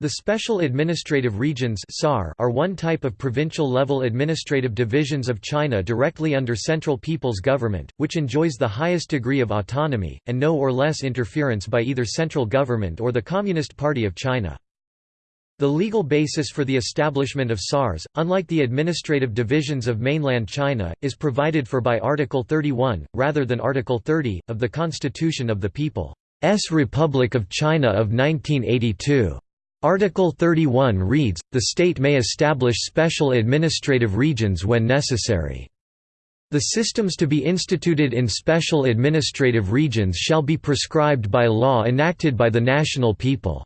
The Special Administrative Regions are one type of provincial-level administrative divisions of China directly under Central People's Government, which enjoys the highest degree of autonomy, and no or less interference by either central government or the Communist Party of China. The legal basis for the establishment of SARs, unlike the administrative divisions of mainland China, is provided for by Article 31, rather than Article 30, of the Constitution of the People's Republic of China of 1982. Article 31 reads, the state may establish special administrative regions when necessary. The systems to be instituted in special administrative regions shall be prescribed by law enacted by the national People's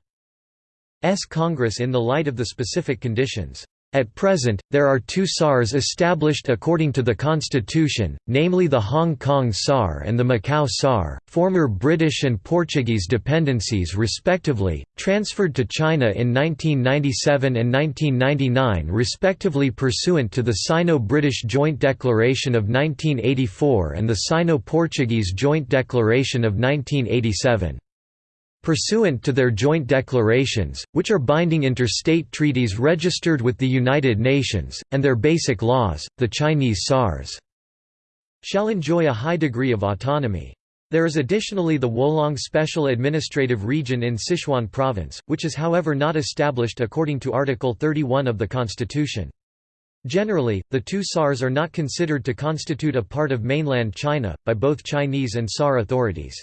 Congress in the light of the specific conditions. At present, there are two SARs established according to the constitution, namely the Hong Kong SAR and the Macau SAR, former British and Portuguese dependencies respectively, transferred to China in 1997 and 1999 respectively pursuant to the Sino-British Joint Declaration of 1984 and the Sino-Portuguese Joint Declaration of 1987. Pursuant to their joint declarations, which are binding interstate treaties registered with the United Nations, and their basic laws, the Chinese SARS shall enjoy a high degree of autonomy. There is additionally the Wolong Special Administrative Region in Sichuan Province, which is however not established according to Article 31 of the Constitution. Generally, the two SARs are not considered to constitute a part of mainland China, by both Chinese and SAR authorities.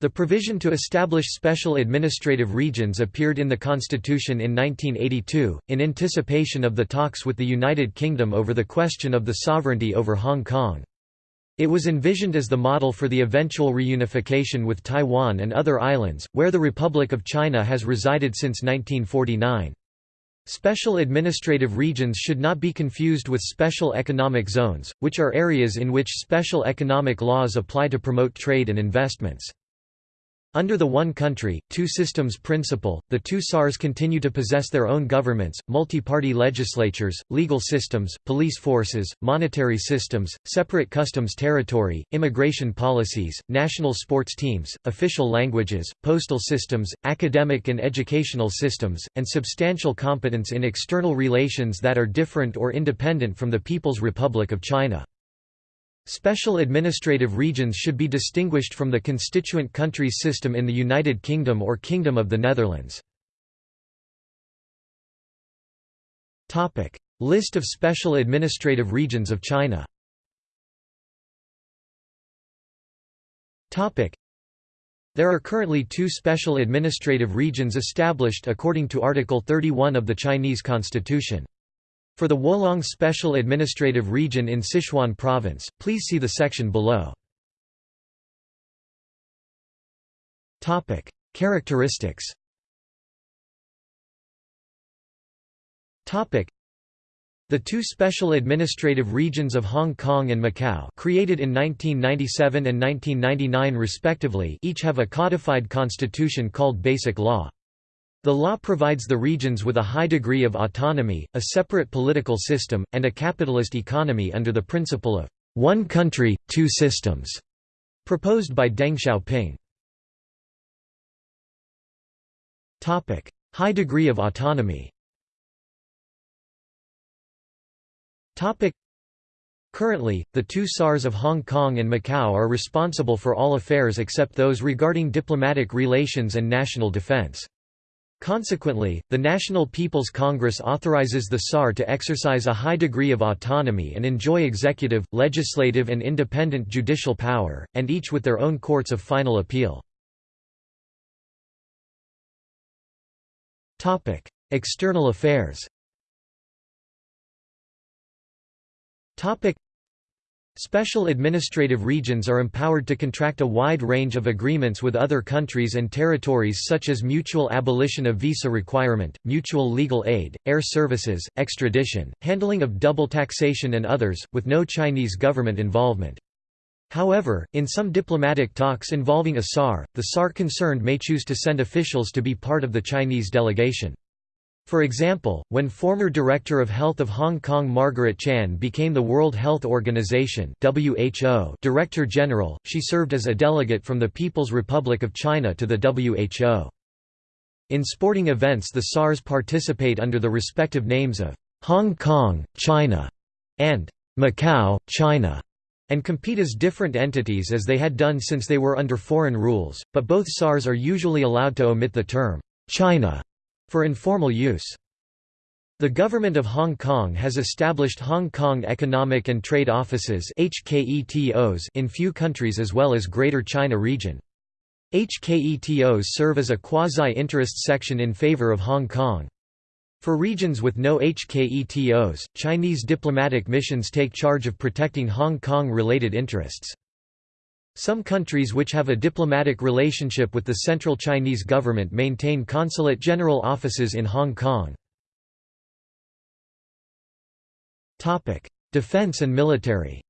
The provision to establish special administrative regions appeared in the Constitution in 1982, in anticipation of the talks with the United Kingdom over the question of the sovereignty over Hong Kong. It was envisioned as the model for the eventual reunification with Taiwan and other islands, where the Republic of China has resided since 1949. Special administrative regions should not be confused with special economic zones, which are areas in which special economic laws apply to promote trade and investments. Under the one country, two systems principle, the two SARs continue to possess their own governments, multi-party legislatures, legal systems, police forces, monetary systems, separate customs territory, immigration policies, national sports teams, official languages, postal systems, academic and educational systems, and substantial competence in external relations that are different or independent from the People's Republic of China. Special administrative regions should be distinguished from the constituent countries system in the United Kingdom or Kingdom of the Netherlands. List of special administrative regions of China There are currently two special administrative regions established according to Article 31 of the Chinese Constitution. For the Wolong Special Administrative Region in Sichuan Province, please see the section below. Characteristics the two special administrative regions of Hong Kong and Macau created in 1997 and 1999 respectively each have a codified constitution called Basic Law. The law provides the regions with a high degree of autonomy, a separate political system, and a capitalist economy under the principle of one country, two systems, proposed by Deng Xiaoping. Topic: High degree of autonomy Topic: Currently, the two SARs of Hong Kong and Macau are responsible for all affairs except those regarding diplomatic relations and national defense. Consequently, the National People's Congress authorizes the SAR to exercise a high degree of autonomy and enjoy executive, legislative and independent judicial power, and each with their own courts of final appeal. External affairs Special administrative regions are empowered to contract a wide range of agreements with other countries and territories such as mutual abolition of visa requirement, mutual legal aid, air services, extradition, handling of double taxation and others, with no Chinese government involvement. However, in some diplomatic talks involving a SAR, the SAR concerned may choose to send officials to be part of the Chinese delegation. For example, when former Director of Health of Hong Kong Margaret Chan became the World Health Organization WHO Director General, she served as a delegate from the People's Republic of China to the WHO. In sporting events the SARS participate under the respective names of Hong Kong, China, and Macau, China, and compete as different entities as they had done since they were under foreign rules, but both SARs are usually allowed to omit the term China for informal use. The government of Hong Kong has established Hong Kong Economic and Trade Offices in few countries as well as Greater China region. HKETOs serve as a quasi-interest section in favor of Hong Kong. For regions with no HKETOs, Chinese diplomatic missions take charge of protecting Hong Kong-related interests. Some countries which have a diplomatic relationship with the central Chinese government maintain consulate general offices in Hong Kong. Defense and military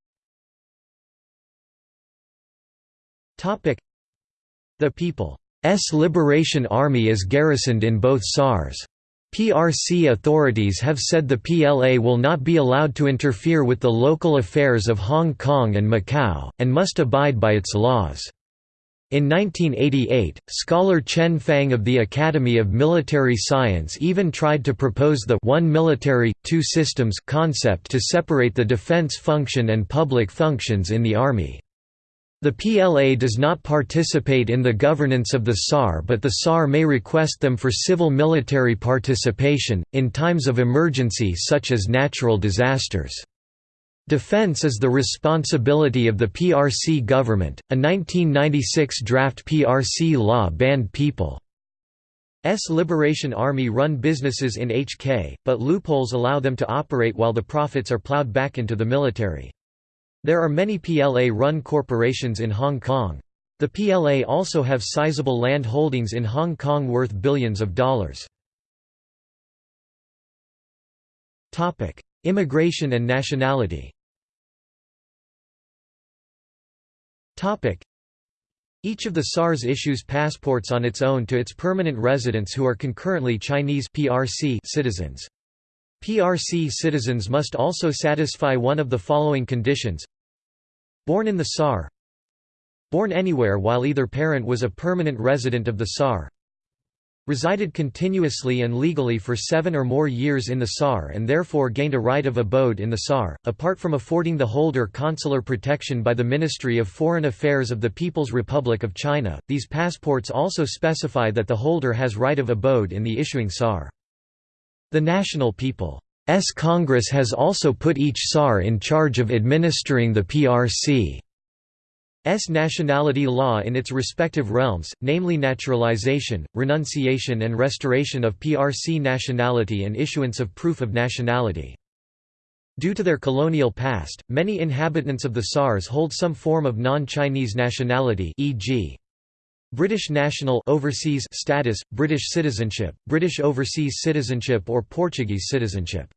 the People's Liberation Army is garrisoned in both SARS. PRC authorities have said the PLA will not be allowed to interfere with the local affairs of Hong Kong and Macau, and must abide by its laws. In 1988, scholar Chen Fang of the Academy of Military Science even tried to propose the one military, two systems concept to separate the defense function and public functions in the Army. The PLA does not participate in the governance of the SAR but the SAR may request them for civil military participation, in times of emergency such as natural disasters. Defense is the responsibility of the PRC government. A 1996 draft PRC law banned People's Liberation Army run businesses in HK, but loopholes allow them to operate while the profits are plowed back into the military. There are many PLA-run corporations in Hong Kong. The PLA also have sizable land holdings in Hong Kong worth billions of dollars. Immigration and nationality Each of the SARS issues passports on its own to its permanent residents who are concurrently Chinese PRC citizens. PRC citizens must also satisfy one of the following conditions Born in the SAR Born anywhere while either parent was a permanent resident of the SAR Resided continuously and legally for seven or more years in the SAR and therefore gained a right of abode in the SAR, apart from affording the holder consular protection by the Ministry of Foreign Affairs of the People's Republic of China. These passports also specify that the holder has right of abode in the issuing SAR. The National People S Congress has also put each SAR in charge of administering the PRC's nationality law in its respective realms, namely naturalization, renunciation and restoration of PRC nationality and issuance of proof of nationality. Due to their colonial past, many inhabitants of the SARS hold some form of non-Chinese nationality e.g. British national overseas status, British citizenship, British overseas citizenship or Portuguese citizenship.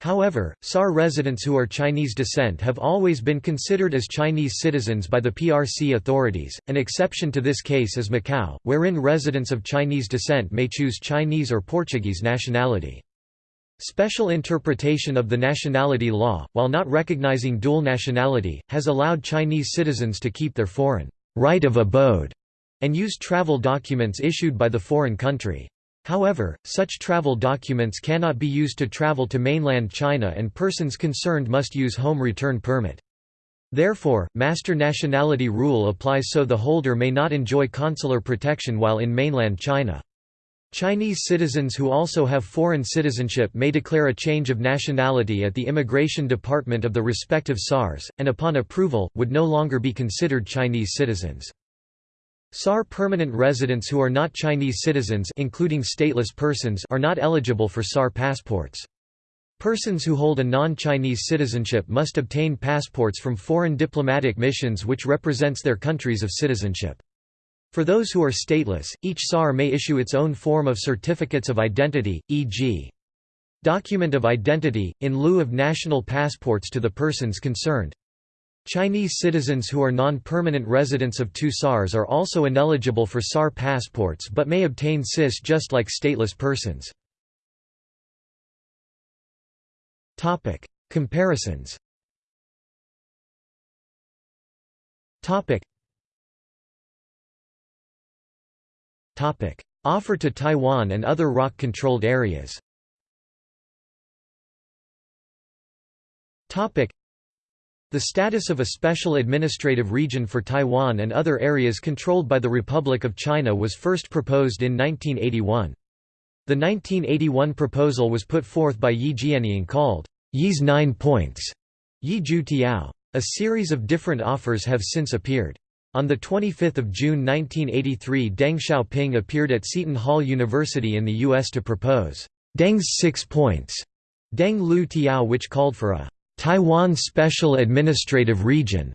However, SAR residents who are Chinese descent have always been considered as Chinese citizens by the PRC authorities. An exception to this case is Macau, wherein residents of Chinese descent may choose Chinese or Portuguese nationality. Special interpretation of the nationality law, while not recognizing dual nationality, has allowed Chinese citizens to keep their foreign right of abode and use travel documents issued by the foreign country. However, such travel documents cannot be used to travel to mainland China and persons concerned must use home return permit. Therefore, master nationality rule applies so the holder may not enjoy consular protection while in mainland China. Chinese citizens who also have foreign citizenship may declare a change of nationality at the immigration department of the respective SARS, and upon approval, would no longer be considered Chinese citizens. SAR permanent residents who are not Chinese citizens including stateless persons are not eligible for SAR passports. Persons who hold a non-Chinese citizenship must obtain passports from foreign diplomatic missions which represents their countries of citizenship. For those who are stateless, each SAR may issue its own form of certificates of identity, e.g. document of identity, in lieu of national passports to the persons concerned. Chinese citizens who are non-permanent residents of two SARs are also ineligible for SAR passports but may obtain CIS just like stateless persons. Comparisons Offer to Taiwan and other ROC-controlled areas The status of a special administrative region for Taiwan and other areas controlled by the Republic of China was first proposed in 1981. The 1981 proposal was put forth by Ye Jianying called, Yi's Nine Points, Yi Ju Tiao. A series of different offers have since appeared. On 25 June 1983 Deng Xiaoping appeared at Seton Hall University in the U.S. to propose, Deng's Six Points, Deng Lu Tiao which called for a Taiwan Special Administrative Region,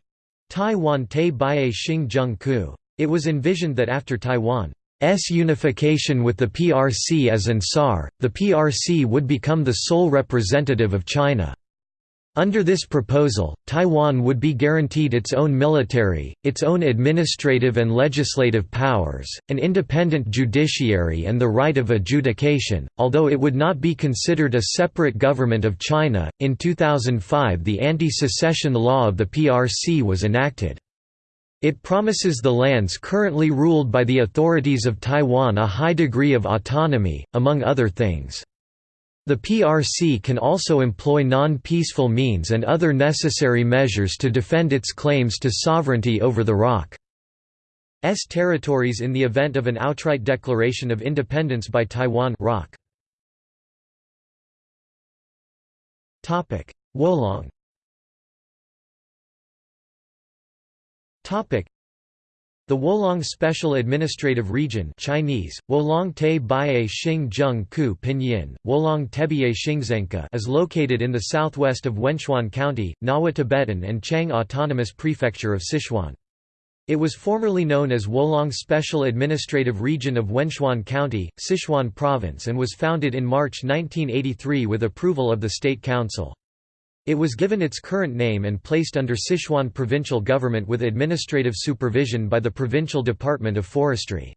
Taiwan Te. It was envisioned that after Taiwan's unification with the PRC as an SAR, the PRC would become the sole representative of China. Under this proposal, Taiwan would be guaranteed its own military, its own administrative and legislative powers, an independent judiciary and the right of adjudication, although it would not be considered a separate government of China. In 2005, the anti-secession law of the PRC was enacted. It promises the lands currently ruled by the authorities of Taiwan a high degree of autonomy, among other things. The PRC can also employ non-peaceful means and other necessary measures to defend its claims to sovereignty over the ROC's territories in the event of an outright declaration of independence by Taiwan ROC. Wolong the Wolong Special Administrative Region Chinese, Wolong Te Baie Xing Zheng Ku Pinyin, Wolong Tebie Xingzenka is located in the southwest of Wenchuan County, Ngawa Tibetan and Qiang Autonomous Prefecture of Sichuan. It was formerly known as Wolong Special Administrative Region of Wenchuan County, Sichuan Province and was founded in March 1983 with approval of the State Council. It was given its current name and placed under Sichuan provincial government with administrative supervision by the Provincial Department of Forestry.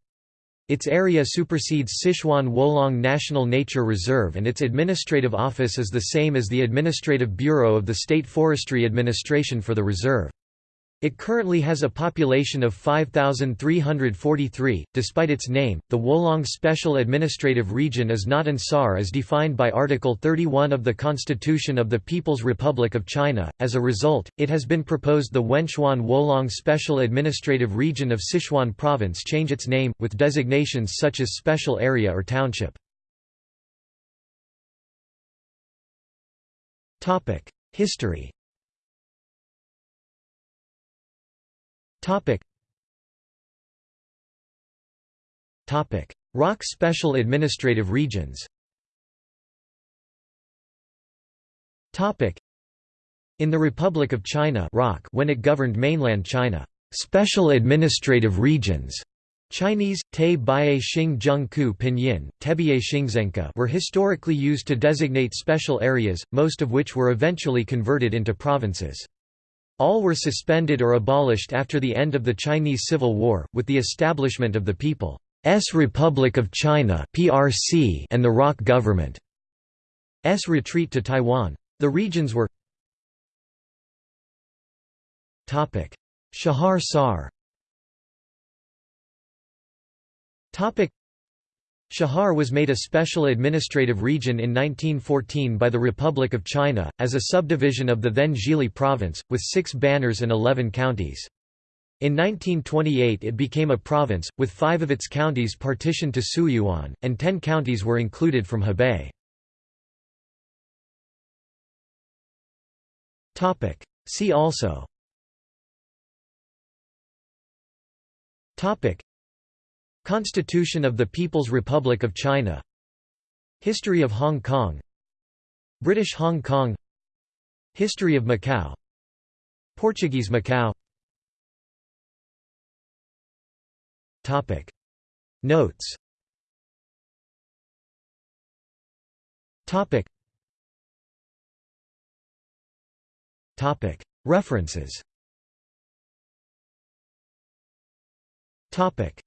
Its area supersedes Sichuan Wolong National Nature Reserve and its administrative office is the same as the Administrative Bureau of the State Forestry Administration for the reserve. It currently has a population of 5,343. Despite its name, the Wolong Special Administrative Region is not an SAR as defined by Article 31 of the Constitution of the People's Republic of China. As a result, it has been proposed the Wenchuan Wolong Special Administrative Region of Sichuan Province change its name, with designations such as Special Area or Township. History Topic. Topic: ROC Special Administrative Regions. Topic: In the Republic of China (ROC), when it governed mainland China, special administrative regions Chinese, Te Baie Xing Zheng Ku Pinyin, Tebie Xingzenka were historically used to designate special areas, most of which were eventually converted into provinces. All were suspended or abolished after the end of the Chinese Civil War, with the establishment of the People's Republic of China and the ROC government's retreat to Taiwan. The regions were Chahar Sar Chahar was made a special administrative region in 1914 by the Republic of China, as a subdivision of the then Zhili province, with six banners and eleven counties. In 1928 it became a province, with five of its counties partitioned to Suiyuan, and ten counties were included from Hebei. See also Constitution of the People's Republic of China. History of Hong Kong. British Hong Kong. History of Macau. Portuguese Macau. Topic. Notes. Topic. Topic. References. Topic